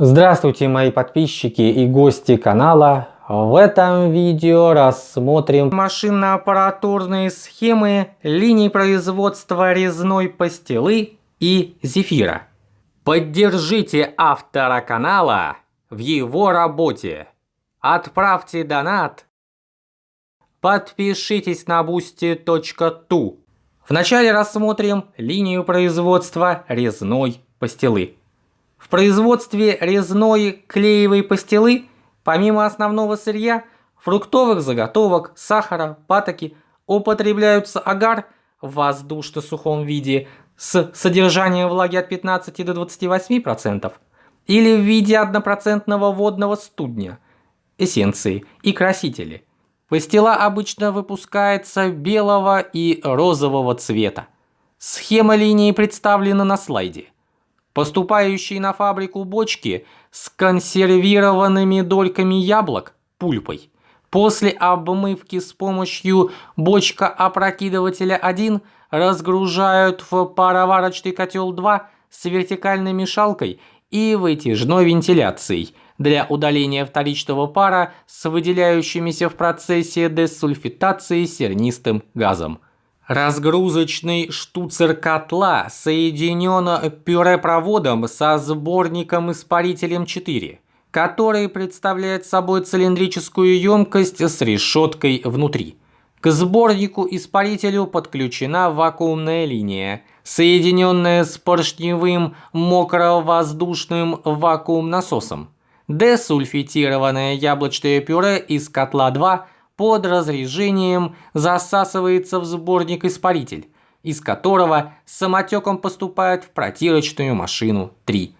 Здравствуйте мои подписчики и гости канала. В этом видео рассмотрим машинно-аппаратурные схемы линий производства резной пастилы и зефира. Поддержите автора канала в его работе. Отправьте донат. Подпишитесь на boosty.tu. Вначале рассмотрим линию производства резной пастилы. В производстве резной клеевой пастилы, помимо основного сырья, фруктовых заготовок, сахара, патоки, употребляются агар в воздушно-сухом виде с содержанием влаги от 15 до 28% или в виде 1% водного студня, эссенции и красители. Пастила обычно выпускается белого и розового цвета. Схема линии представлена на слайде. Поступающие на фабрику бочки с консервированными дольками яблок, пульпой, после обмывки с помощью бочка-опрокидывателя 1 разгружают в пароварочный котел 2 с вертикальной мешалкой и вытяжной вентиляцией для удаления вторичного пара с выделяющимися в процессе десульфитации сернистым газом. Разгрузочный штуцер котла соединен пюрепроводом со сборником-испарителем 4, который представляет собой цилиндрическую емкость с решеткой внутри. К сборнику-испарителю подключена вакуумная линия, соединенная с поршневым мокровоздушным вакуум-насосом. Десульфитированное яблочное пюре из котла 2 – под разрежением засасывается в сборник-испаритель, из которого самотеком поступает в протирочную машину 3.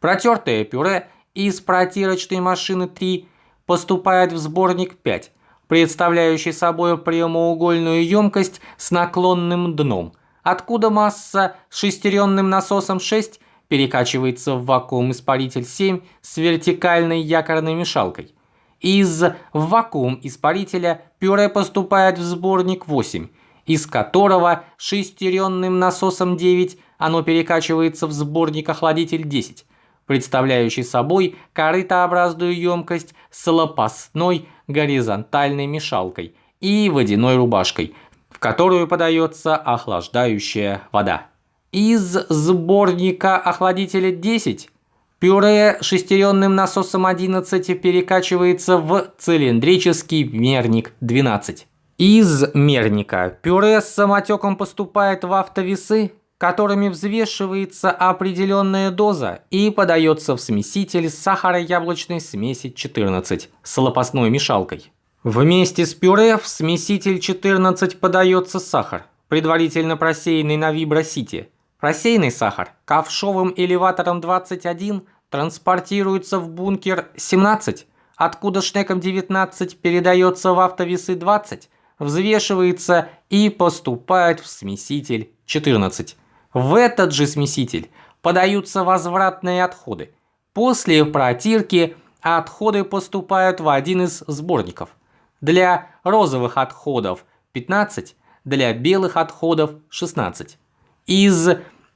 Протертое пюре из протирочной машины 3 поступает в сборник 5, представляющий собой прямоугольную емкость с наклонным дном, откуда масса с шестеренным насосом 6 перекачивается в вакуум-испаритель 7 с вертикальной якорной мешалкой – из вакуум-испарителя пюре поступает в сборник 8, из которого шестеренным насосом 9 оно перекачивается в сборник-охладитель 10, представляющий собой корытообразную емкость с лопастной горизонтальной мешалкой и водяной рубашкой, в которую подается охлаждающая вода. Из сборника охладителя 10 Пюре шестеренным насосом 11 перекачивается в цилиндрический мерник 12. Из мерника пюре с самотеком поступает в автовесы, которыми взвешивается определенная доза и подается в смеситель сахаро-яблочной смеси 14 с лопастной мешалкой. Вместе с пюре в смеситель 14 подается сахар, предварительно просеянный на вибросите – Рассеянный сахар ковшовым элеватором 21 транспортируется в бункер 17, откуда шнеком 19 передается в автовесы 20, взвешивается и поступает в смеситель 14. В этот же смеситель подаются возвратные отходы. После протирки отходы поступают в один из сборников. Для розовых отходов 15, для белых отходов 16. Из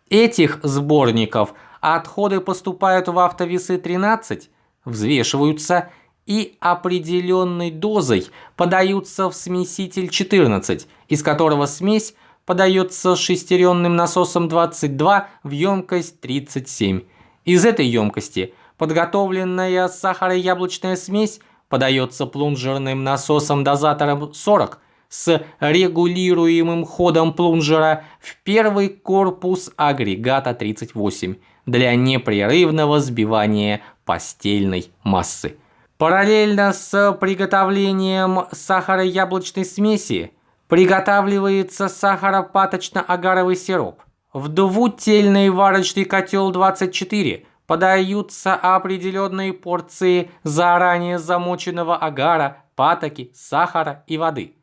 этих сборников отходы поступают в автовесы 13, взвешиваются и определенной дозой подаются в смеситель 14, из которого смесь подается шестеренным насосом 22 в емкость 37. Из этой емкости подготовленная сахаро-яблочная смесь подается плунжерным насосом-дозатором 40 с регулируемым ходом плунжера в первый корпус агрегата 38 для непрерывного сбивания постельной массы. Параллельно с приготовлением сахаро-яблочной смеси приготавливается сахаропаточно-агаровый сироп. В двутельный варочный котел 24 подаются определенные порции заранее замоченного агара, патоки, сахара и воды.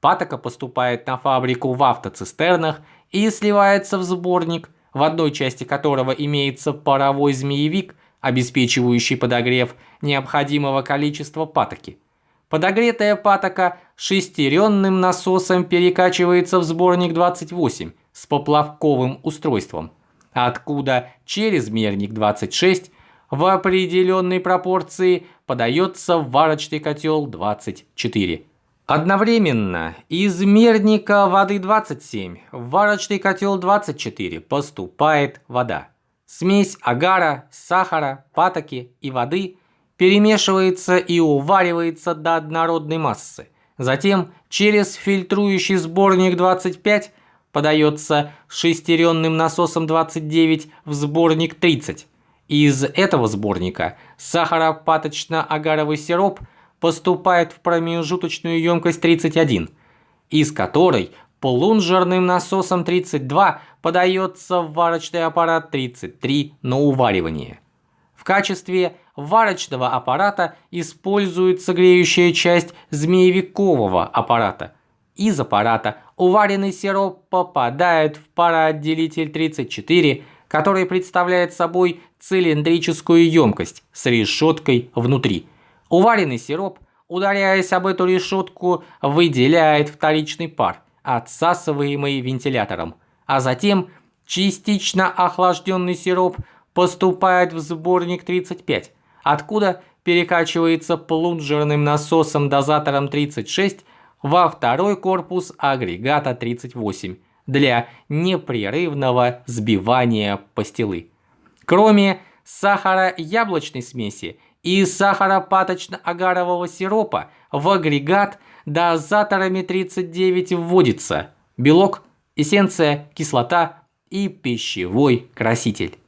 Патока поступает на фабрику в автоцистернах и сливается в сборник, в одной части которого имеется паровой змеевик, обеспечивающий подогрев необходимого количества патоки. Подогретая патока шестеренным насосом перекачивается в сборник 28 с поплавковым устройством, откуда через мерник 26 в определенной пропорции подается в варочный котел 24. Одновременно из мерника воды 27 в варочный котел 24 поступает вода. Смесь агара, сахара, патоки и воды перемешивается и уваривается до однородной массы. Затем через фильтрующий сборник 25 подается шестеренным насосом 29 в сборник 30. Из этого сборника сахаропаточно-агаровый сироп – поступает в промежуточную емкость 31, из которой полунжирным насосом 32 подается в варочный аппарат 33 на уваривание. В качестве варочного аппарата используется греющая часть змеевикового аппарата. Из аппарата уваренный сироп попадает в пароотделитель 34, который представляет собой цилиндрическую емкость с решеткой внутри – Уваренный сироп, ударяясь об эту решетку, выделяет вторичный пар, отсасываемый вентилятором, а затем частично охлажденный сироп поступает в сборник 35, откуда перекачивается плунжерным насосом-дозатором 36 во второй корпус агрегата 38 для непрерывного сбивания пастилы. Кроме сахара яблочной смеси и сахаропаточно-агарового сиропа в агрегат дозаторами 39 вводится белок, эссенция, кислота и пищевой краситель.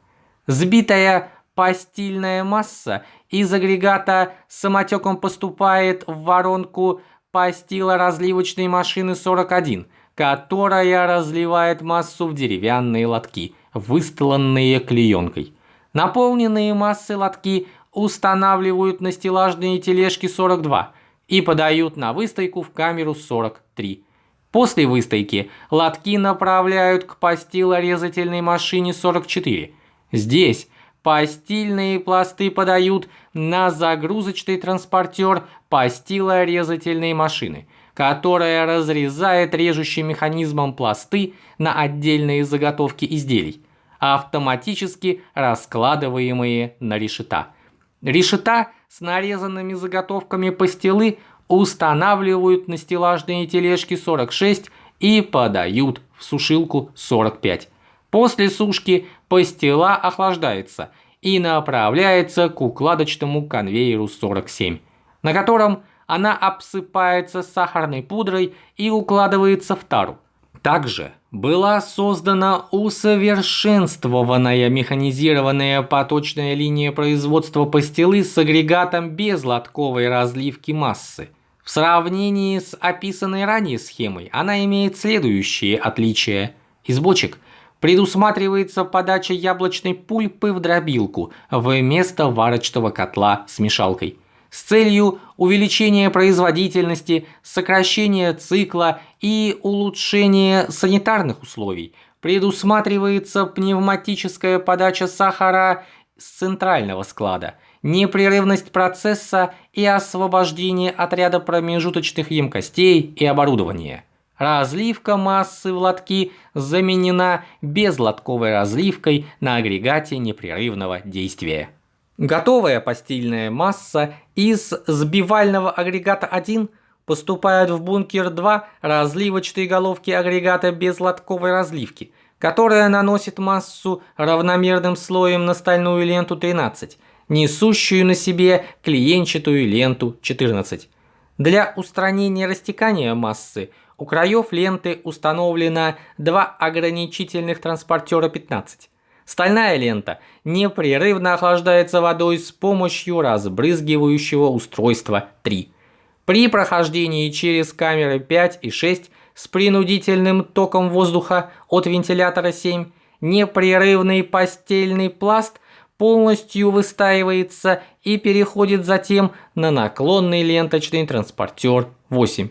Сбитая пастильная масса из агрегата самотеком поступает в воронку пастилоразливочной машины 41, которая разливает массу в деревянные лотки, выстланные клеенкой. Наполненные массой лотки устанавливают на стеллажные тележки 42 и подают на выстойку в камеру 43. После выстойки лотки направляют к постилорезательной машине 44. Здесь постильные пласты подают на загрузочный транспортер постилорезательной машины, которая разрезает режущим механизмом пласты на отдельные заготовки изделий, автоматически раскладываемые на решета. Решета с нарезанными заготовками пастилы устанавливают на стеллажные тележки 46 и подают в сушилку 45. После сушки пастила охлаждается и направляется к укладочному конвейеру 47, на котором она обсыпается сахарной пудрой и укладывается в тару. Также была создана усовершенствованная механизированная поточная линия производства пастилы с агрегатом без лотковой разливки массы. В сравнении с описанной ранее схемой она имеет следующие отличия. Из бочек предусматривается подача яблочной пульпы в дробилку вместо варочного котла с мешалкой с целью увеличения производительности, сокращения цикла и улучшения санитарных условий предусматривается пневматическая подача сахара с центрального склада, непрерывность процесса и освобождение от ряда промежуточных емкостей и оборудования. Разливка массы в лотки заменена безлотковой разливкой на агрегате непрерывного действия. Готовая постельная масса из сбивального агрегата 1 поступает в бункер 2 разливочной головки агрегата без лотковой разливки, которая наносит массу равномерным слоем на стальную ленту 13, несущую на себе клиенчатую ленту 14. Для устранения растекания массы у краев ленты установлено два ограничительных транспортера 15. Стальная лента непрерывно охлаждается водой с помощью разбрызгивающего устройства 3. При прохождении через камеры 5 и 6 с принудительным током воздуха от вентилятора 7 непрерывный постельный пласт полностью выстаивается и переходит затем на наклонный ленточный транспортер 8.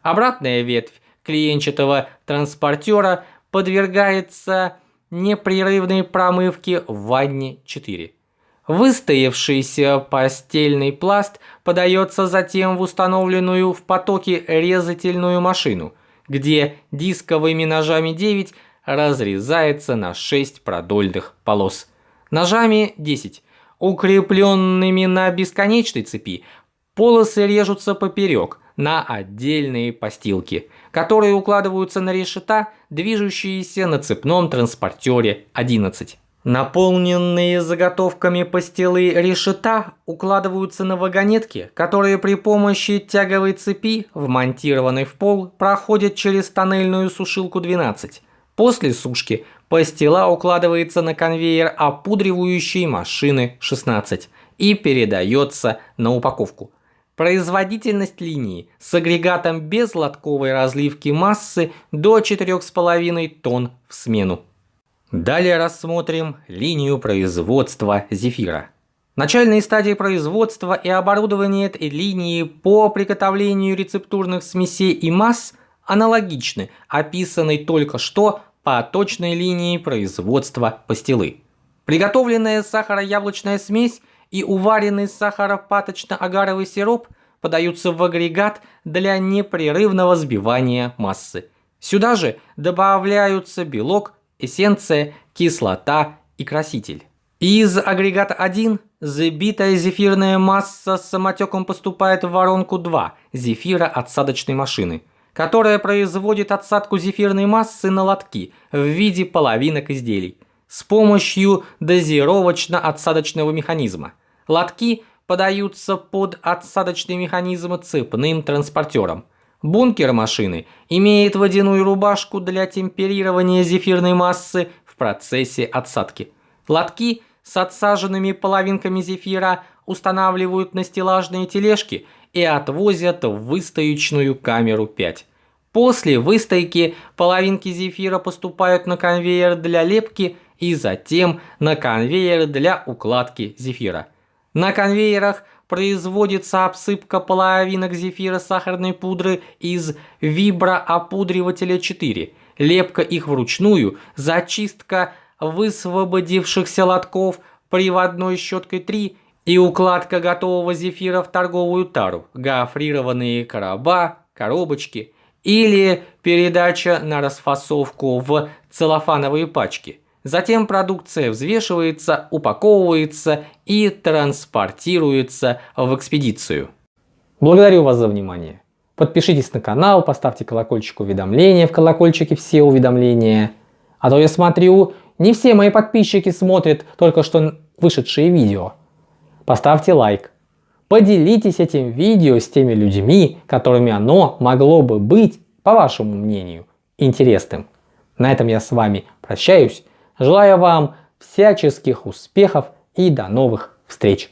Обратная ветвь клиенчатого транспортера подвергается непрерывной промывки в ванне 4. Выстоявшийся постельный пласт подается затем в установленную в потоке резательную машину, где дисковыми ножами 9 разрезается на 6 продольных полос. Ножами 10 укрепленными на бесконечной цепи, полосы режутся поперек на отдельные постилки, которые укладываются на решета, движущиеся на цепном транспортере 11. Наполненные заготовками пастилы решета укладываются на вагонетки, которые при помощи тяговой цепи, вмонтированной в пол, проходят через тоннельную сушилку 12. После сушки пастила укладывается на конвейер опудривающей машины 16 и передается на упаковку. Производительность линии с агрегатом без лотковой разливки массы до 4,5 тонн в смену. Далее рассмотрим линию производства зефира. Начальные стадии производства и оборудование этой линии по приготовлению рецептурных смесей и масс аналогичны описанной только что по точной линии производства пастилы. Приготовленная сахаро-яблочная смесь и уваренный сахаропаточно-агаровый сироп подаются в агрегат для непрерывного сбивания массы. Сюда же добавляются белок, эссенция, кислота и краситель. Из агрегата 1 забитая зефирная масса с самотеком поступает в воронку 2 зефира отсадочной машины, которая производит отсадку зефирной массы на лотки в виде половинок изделий с помощью дозировочно-отсадочного механизма. Лотки подаются под отсадочный механизм цепным транспортером. Бункер машины имеет водяную рубашку для темперирования зефирной массы в процессе отсадки. Лотки с отсаженными половинками зефира устанавливают на стеллажные тележки и отвозят в выстоечную камеру 5. После выстойки половинки зефира поступают на конвейер для лепки и затем на конвейер для укладки зефира. На конвейерах производится обсыпка половинок зефира сахарной пудры из виброопудривателя 4, лепка их вручную, зачистка высвободившихся лотков приводной щеткой 3 и укладка готового зефира в торговую тару, гофрированные короба, коробочки или передача на расфасовку в целлофановые пачки. Затем продукция взвешивается, упаковывается и транспортируется в экспедицию. Благодарю вас за внимание. Подпишитесь на канал, поставьте колокольчик уведомления, в колокольчике все уведомления. А то я смотрю, не все мои подписчики смотрят только что вышедшие видео. Поставьте лайк. Поделитесь этим видео с теми людьми, которыми оно могло бы быть, по вашему мнению, интересным. На этом я с вами прощаюсь. Желаю вам всяческих успехов и до новых встреч!